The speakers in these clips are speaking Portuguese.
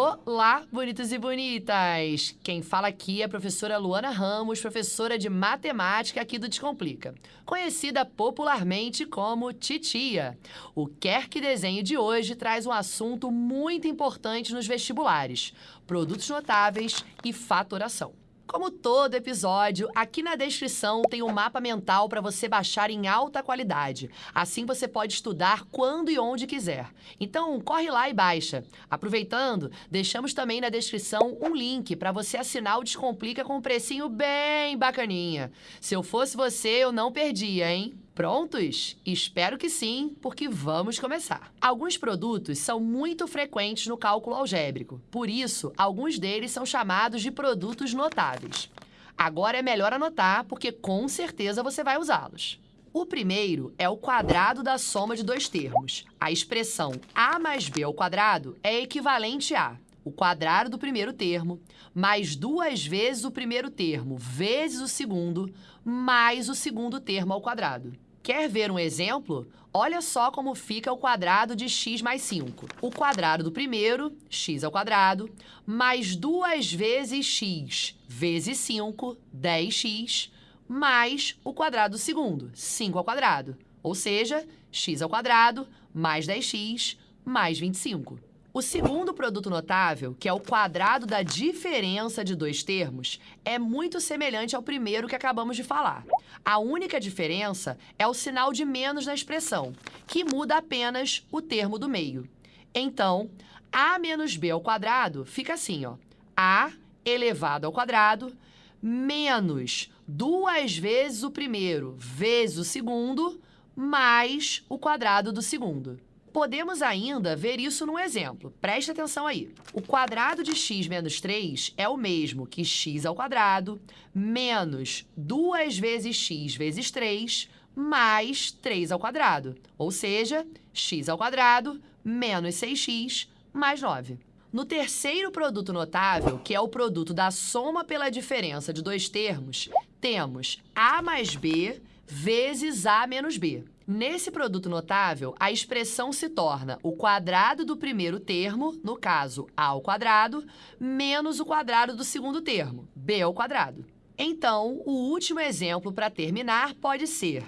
Olá, bonitos e bonitas! Quem fala aqui é a professora Luana Ramos, professora de matemática aqui do Descomplica, conhecida popularmente como Titia. O Quer Que Desenhe de hoje traz um assunto muito importante nos vestibulares: produtos notáveis e fatoração. Como todo episódio, aqui na descrição tem um mapa mental para você baixar em alta qualidade. Assim você pode estudar quando e onde quiser. Então, corre lá e baixa. Aproveitando, deixamos também na descrição um link para você assinar o Descomplica com um precinho bem bacaninha. Se eu fosse você, eu não perdia, hein? Prontos? Espero que sim, porque vamos começar. Alguns produtos são muito frequentes no cálculo algébrico, por isso, alguns deles são chamados de produtos notáveis. Agora é melhor anotar, porque com certeza você vai usá-los. O primeiro é o quadrado da soma de dois termos. A expressão a mais b ao quadrado é equivalente a o quadrado do primeiro termo, mais duas vezes o primeiro termo, vezes o segundo, mais o segundo termo ao quadrado. Quer ver um exemplo? Olha só como fica o quadrado de x mais 5. O quadrado do primeiro, x ao quadrado, mais duas vezes x vezes 5, 10x, mais o quadrado do segundo, 5 ao quadrado. Ou seja, x ao quadrado mais 10x mais 25. O segundo produto notável, que é o quadrado da diferença de dois termos, é muito semelhante ao primeiro que acabamos de falar. A única diferença é o sinal de menos na expressão, que muda apenas o termo do meio. Então, a menos b ao quadrado fica assim, ó. a elevado ao quadrado menos duas vezes o primeiro vezes o segundo mais o quadrado do segundo. Podemos ainda ver isso num exemplo. Preste atenção aí. O quadrado de x menos 3 é o mesmo que x ao quadrado menos 2 vezes x vezes 3 mais 3 ao quadrado. Ou seja, x ao quadrado menos 6x mais 9. No terceiro produto notável, que é o produto da soma pela diferença de dois termos, temos a mais b vezes a menos b. Nesse produto notável, a expressão se torna o quadrado do primeiro termo, no caso, a ao quadrado, menos o quadrado do segundo termo, b ao quadrado. Então, o último exemplo para terminar pode ser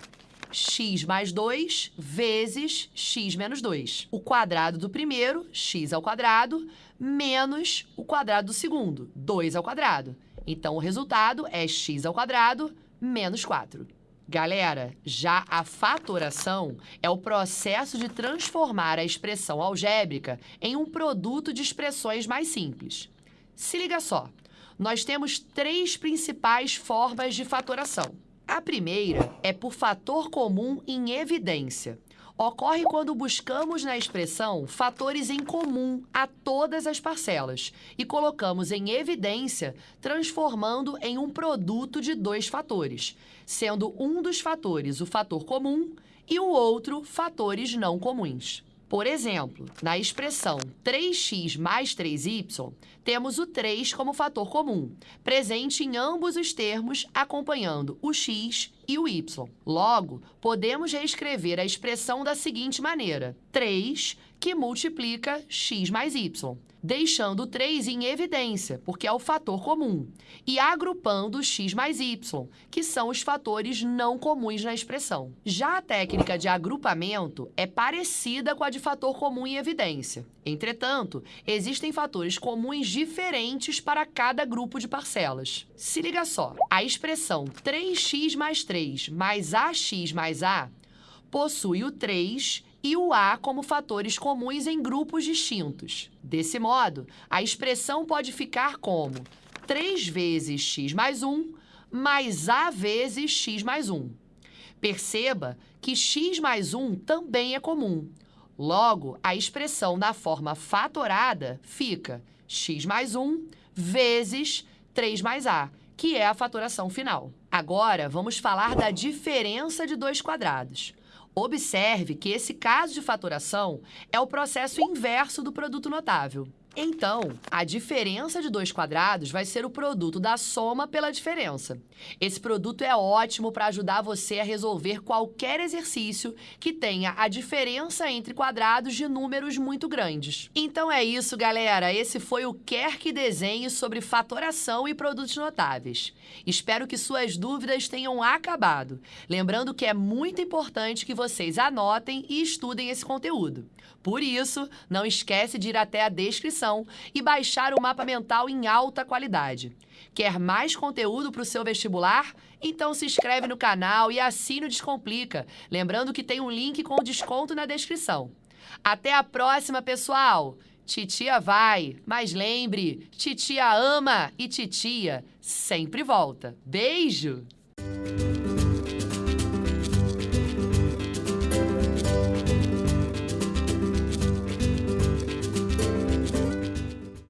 x mais 2 vezes x menos 2. O quadrado do primeiro, x ao quadrado, menos o quadrado do segundo, 2 ao quadrado. Então, o resultado é x ao quadrado menos 4. Galera, já a fatoração é o processo de transformar a expressão algébrica em um produto de expressões mais simples. Se liga só, nós temos três principais formas de fatoração. A primeira é por fator comum em evidência ocorre quando buscamos na expressão fatores em comum a todas as parcelas e colocamos em evidência, transformando em um produto de dois fatores, sendo um dos fatores o fator comum e o outro fatores não comuns. Por exemplo, na expressão 3x mais 3y, temos o 3 como fator comum, presente em ambos os termos, acompanhando o x e o y. Logo, podemos reescrever a expressão da seguinte maneira: 3 que multiplica x mais y, deixando o 3 em evidência, porque é o fator comum, e agrupando x mais y, que são os fatores não comuns na expressão. Já a técnica de agrupamento é parecida com a de fator comum em evidência. Entretanto, existem fatores comuns diferentes para cada grupo de parcelas. Se liga só, a expressão 3x mais 3 mais ax mais a possui o 3 e o A como fatores comuns em grupos distintos. Desse modo, a expressão pode ficar como 3 vezes x mais 1 mais A vezes x mais 1. Perceba que x mais 1 também é comum. Logo, a expressão na forma fatorada fica x mais 1 vezes 3 mais A, que é a fatoração final. Agora, vamos falar da diferença de dois quadrados. Observe que esse caso de fatoração é o processo inverso do produto notável. Então, a diferença de dois quadrados vai ser o produto da soma pela diferença. Esse produto é ótimo para ajudar você a resolver qualquer exercício que tenha a diferença entre quadrados de números muito grandes. Então é isso, galera. Esse foi o Quer que Desenhe sobre fatoração e produtos notáveis. Espero que suas dúvidas tenham acabado. Lembrando que é muito importante que vocês anotem e estudem esse conteúdo. Por isso, não esquece de ir até a descrição e baixar o mapa mental em alta qualidade. Quer mais conteúdo para o seu vestibular? Então se inscreve no canal e assine o Descomplica. Lembrando que tem um link com desconto na descrição. Até a próxima, pessoal! Titia vai, mas lembre, titia ama e titia sempre volta. Beijo!